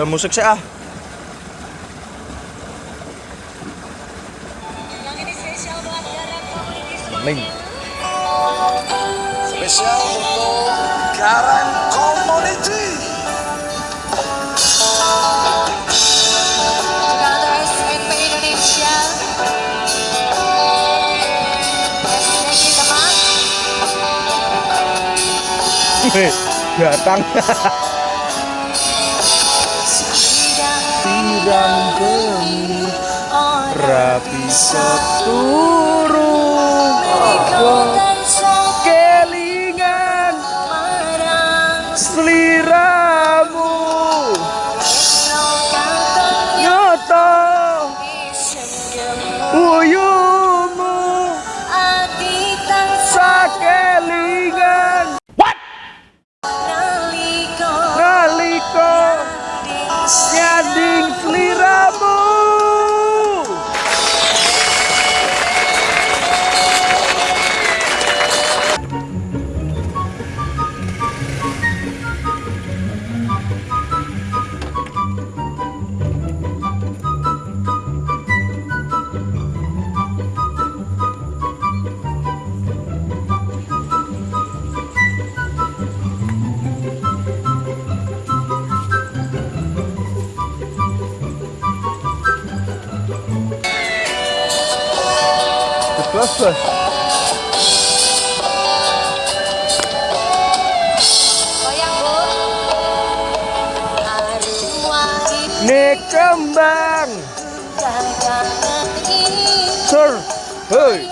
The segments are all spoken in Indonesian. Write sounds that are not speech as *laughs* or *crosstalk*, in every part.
Ke musik sih ah. Ning. Spesial untuk Garang Community. Jakarta SMP Indonesia SDG teman Hei, datang. *laughs* Gemi orang rapi seturung. Ikutan Kembang sur hei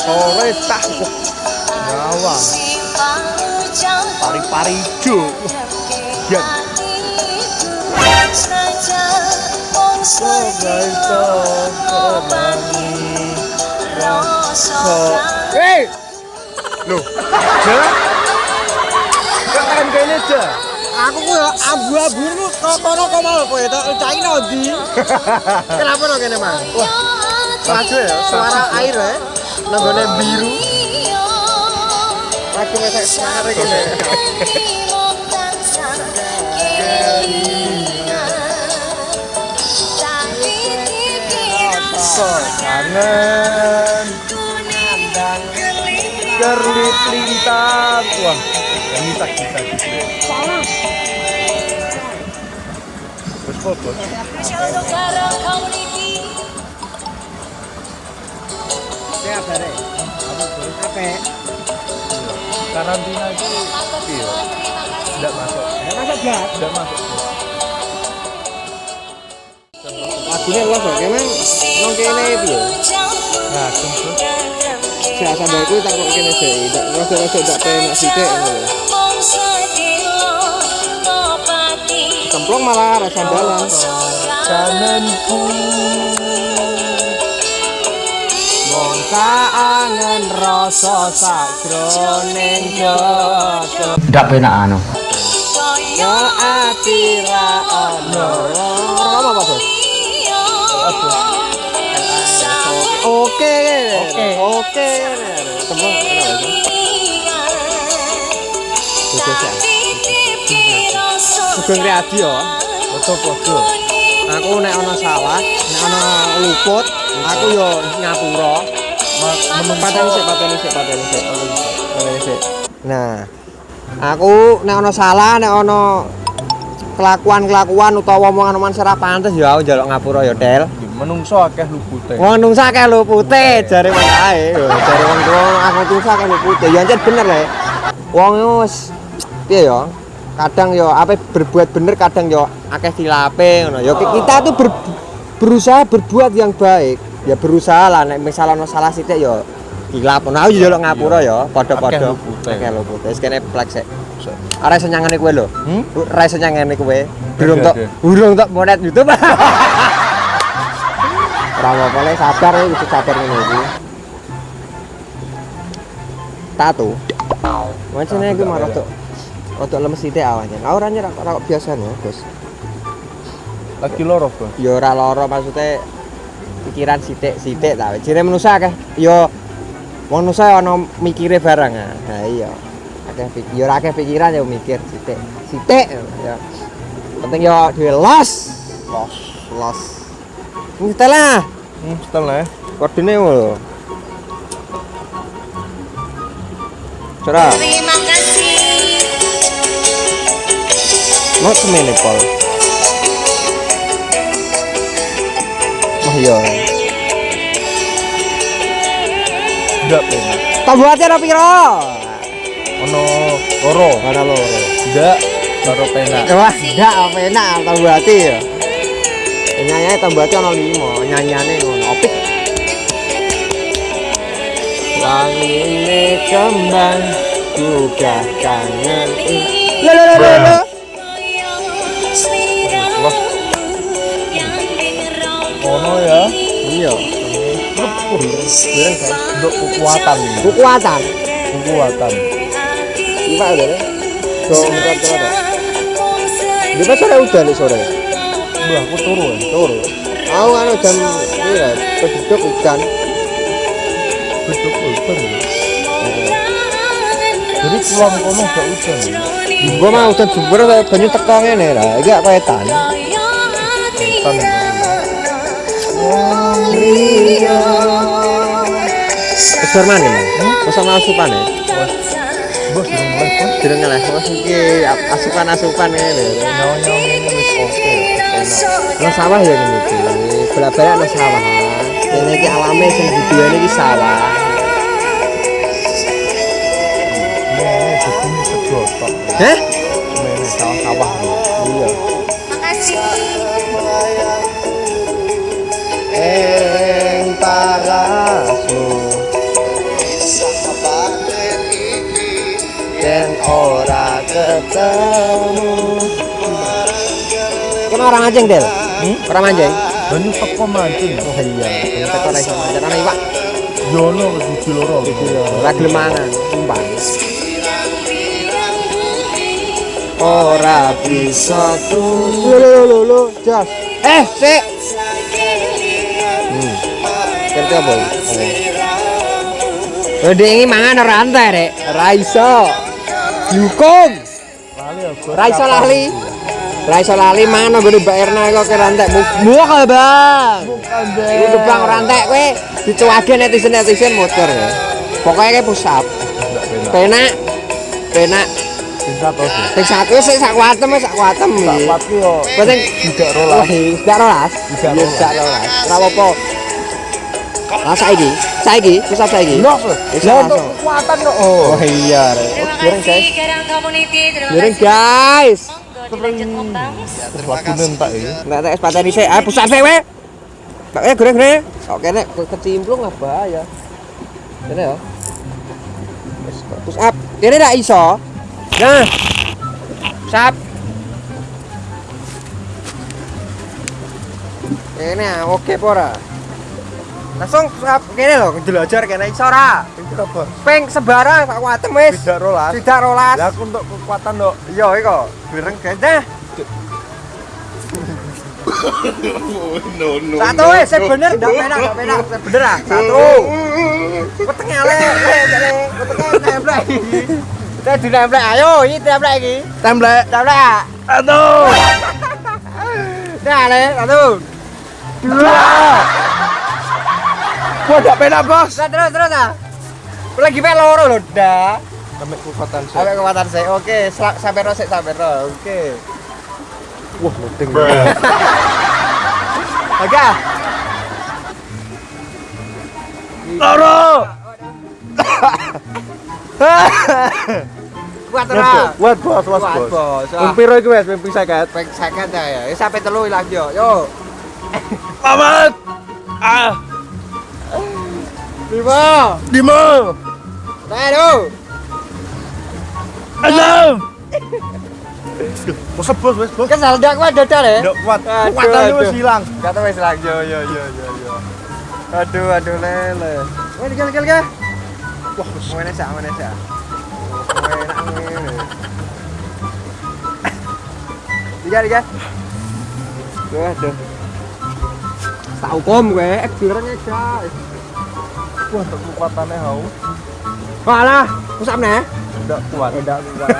sore tah Nyawang. pari-pari jo Yan. Sebagai so hei loh jalan keren kayaknya aja Aku ku ya abu-abu kok kono kok mau kowe to cai ndi? Kenapa no kene, Mang? Wah, laju ya suara air ya. Nenggone biru. Aku wis semangat kene. kangen kerlip lintang wah Ape? karantina itu iya. Kok nang kene iki lho. nah Sak sampe iku tak kok kene sik. Tak rasa-rasa tak penak sithik ngono lho. Cemplung malah rasa kaangen rasa. Ndak penak anu. Ati ra ono. Apa apa, Bos? Oke. Cemplung kenapa sih? Sugeng Riyadi ya. Aku nek ana sawah, nek ana luput, aku yo ngapura. Pateni sik, pateni sik, pateni sik. Nah, aku nek ana salah, nek ana kelakuan-kelakuan utawa omongan-omongan sira pantes ya aku njaluk ngapura ya, Del. Menungso akeh lupute Wong nungsa akeh lupute, jare wong ae. *laughs* Jare wong tuwa aku nungsa akeh lupute. Ya ancen bener le. Wong wis piye ya? Kadang yo apa berbuat bener, kadang yo akeh khilafe ngono. Yo kita tuh ber- berusaha berbuat yang baik. Ya berusaha lah nek misal ana salah sithik yo hilap. Nah, aku njaluk ngapura ya, padha-padha. Akeh lupute. Wis kene plek sik. Ora iso nyangene kowe lho. Hmm? Ora iso nyangene kowe. Durung tok, durung tok monet YouTube. *laughs* Ora apa-apa le, sabar ya, kudu sabar ngene iki. Tato. Macane iku mah rada rada lemes sithik awake. Nah, ora nyerah ora kok biasane, Bos. lagi loro bos Ya ora lara maksudnya pikiran sithik-sithik ta. Jere manusa akeh ya wong manusa ana mikire barang. ah. Nah iya. akeh pikir ya ora akeh pikiran ya mikir sithik sithik ya penting yo duwe los Los. los ini setelah Hmm, setelah ya. kodene lho Cara, Terima kasih mau semene pol. Oh iya. Enggak penak. Tambuhate ora piro? Ono loro. Ora loro. Enggak karo penak. Wah, ndak apa enak tambuhate ya. Nyanyi tambuhate ono 5, nyanyane ngono. Opik. Wangi ini kembang juga kangen. Lho lho, lho. Los. Ono ya. Iya. Untuk kekuatan. Kekuatan. Kekuatan. Iwak lho. Do muter terus. Di pas sore udan nih sore. Mbah, aku turu ya. Turu. Aku anu jam pira? Keduduk udan. Betul hujan. ya. Jadi pulang kono gak hujan. ya. Gua mau udan jember kayak banyu teko ngene lah. Iki gak paetan. Hujan ya. Wis Mang. Wis ana asupane. Bos, durung lah. Wis iki asupan-asupan ngene. Ini. Enak. Nang sawah ya ngene iki. Bolak-balik nang sawah. Kene iki alame sing diduweni iki sawah. Ini. Hah? Ini sawah-sawah. Iya. Makasih ora ketemu Kan orang anjing Del? Hmm? Orang anjing? Banyu teko mancing. Oh iya, yang teko ora iso manjan ana iwak. Yono wis biji loro. Ora gelem mangan, sumpah. Ora bisa tuh. Lho lho lho, Jos. Eh, sik. Hmm. Kerja apa? Oh. Ini mangan ora antek, Rek. Ora iso. Dihukum. Ya, iso lali. Iso lali mangan nggone Mbak Erna kok kira antek. Muak ya, Bang. Gebang ora entek kowe dicuwage netizen-netizen motor ya. Pokoknya kayak push up. Enggak penak. Penak. Terus. ya. Sing satu sik sak wis sak kuatem Tak iki. kuat ki yo. Penting Tidak rolas. Tidak rolas. Tidak Iya, rolas. Tidak rolas. Ora apa-apa. Lah saiki, saiki, push up saiki. Ya langsung. untuk kekuatan kok. Oh Oh. iya. Kasih guys. Guys. Ya. Nek tek sepateni sik, ayo push up sik we. Kak eh gure-gure. Oke nek kecimplung lah bahaya. Kene ya. Wis push up. Kene ndak iso. Nah. Kene ah, oke apa ora? Langsung kene lho, njelajar kene iso ora? Itu apa? Peng sebarang tak kuatem wis. Tidak rolas. Tidak rolas. Ya aku untuk kekuatan dok. Iya iko, bireng gajah. no, no. Satu wis, bener ndak penak, ndak penak. Bener ah. Satu. Wetenge ale, wetenge templek iki. Kita ditemplek ayo, ini templek iki. Templek. Templek ah. Aduh. Nah, ale, satu. Dua. Gua enggak penak bos. Terus terus terus ah. Lagi pe loro lho, dah. Sampai kekuatan Sampai kekuatan saya. Oke, sampai ro sik, sampai ro. Oke. Wah, loading. *laughs* Oke. ah. Loro. *coughs* Kuat ora? Kuat bos, bos, Kuat, bos. bos. Ah. Umpiro iku wis mimpi seket. Pek second ya. Ya sampai telu lagi yo. Yo. Mamat. Ah, Lima. lima, Aduh. enam. *laughs* Bos, bos, bos. Kesal dak kuat dodol ya. Enggak kuat. Kekuatan wis hilang. Kata wis lagi yo yo yo yo yo. Aduh aduh lele. Wah dikal dikal ke. Wah, wis. Mana sih mana sih. Enak ngene. Dikal dikal. Duh aduh. Tahu kom gue, ek guys. Wah, untuk kekuatannya hau. Walah, pusap nih. Ndak kuat. Ndak kuat.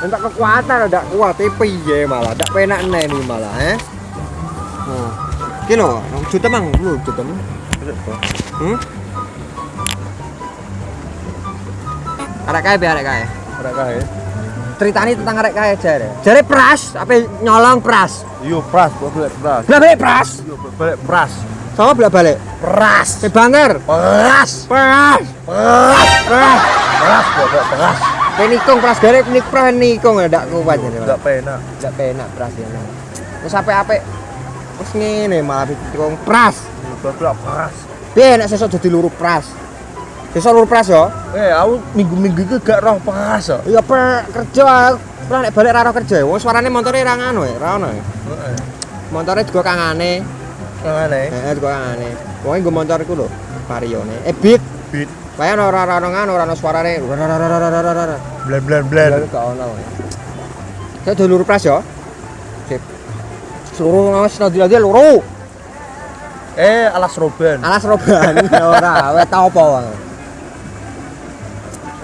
Entak kekuatan ndak kuat tapi piye malah ndak penak nih nih malah eh. Nah. Ki lho, juta mang lu juta mang. Hmm? Arek kae be arek kae. Ora kae. Ceritani tentang arek kae jare. Jare pras, apa nyolong pras. Yo pras, balik pras. Balik pras. Yo balik pras. Sama bolak balik. Pras. Be banter. Pras. Pras. Pras. Pras. Pras, gua balik pras. Pe nikung pras garek nik pras nikung ndak kuat jare. Enggak penak. Ndak penak pras ya. Wis apik-apik. Wis ngene malah nikung pras. Yo balik pras. Piye nek sesuk dadi luru pras? Sesuk luru pras yo. Eh, aku minggu-minggu iki gak roh pras kok. Iya kerja nek balik ra roh kerja. Wong suarane montore ra ngono ya, ra ono ya. Heeh. Juga kangane. Kangane. Heeh, juga kangane. Wong nggo motor iku lho, Varione. Eh beat. Beat. Kaya ora ora ngono, ora ono suarane. Blan blan blan. Gak ono. Saya dulur pras yo. Sip. Seluruh ngawas nanti-nanti loro. Eh, alas roban. Alas roban *laughs* ora, wis tau apa wae.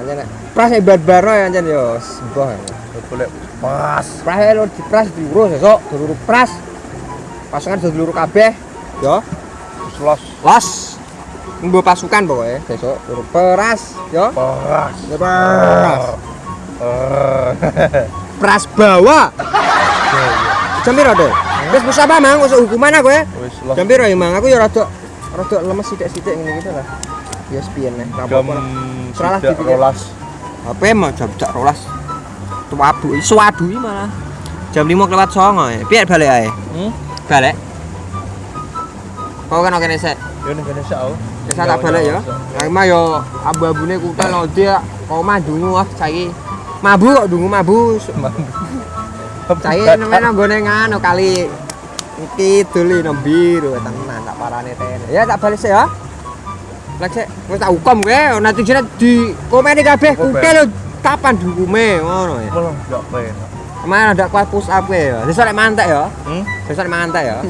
Anjen nek pras e bar-barno ya anjen yo sembah. Yo balik pras. Pras e lo dipras diurus esuk, dulur pras. Pasangan dulur kabeh Terus los Los. Nggo pasukan pokoknya besok peras pras. Peras. Eh. Pras *laughs* bawa. Jam piro, Dek? Wis bisa apa, Mang? Usah hukuman aku ya. Wis los Jam piro ya, Mang? Aku ya rada rada lemes sithik-sithik ngene gitu lah. Ya sepian nih, jam tidak dipikir. rolas. HP mah jam jak rolas. Tuabu, suadu iki malah. Jam 5 kelewat 9 ya. Piye balik ae? Hmm? Balik. Kau kan oke nih, Sek. Yo ning Indonesia aku. Ya saya tak balik ya. Lah mah yo abu-abune kutel lo dia kok mah dungu ah saiki. Mabu kok dungu mabu. Saiki *laughs* namanya nggone ngono kali iki duli nang biru tenan tak parane tene. Ya tak balik sih ya. Lek sik wis tak hukum kowe nanti jane di komeni kabeh kutel lho, kapan hukume ngono ya. Malah enggak penak. Kemarin ada kuat push up ya. Besok lek mantek ya. Hmm? Besok lek mantek ya. *laughs*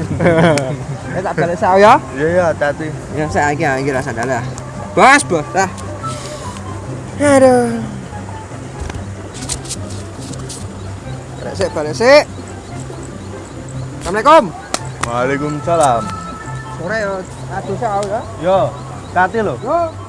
Ya tak balik sih ya. Iya ya, hati-hati. Ya saya iki iki rasa dalah. Bos, bos, dah. Aduh. Balik sik, balik sik. Assalamualaikum. Waalaikumsalam. Sore ya, aduh saya ya. Yo, hati lo. Yo.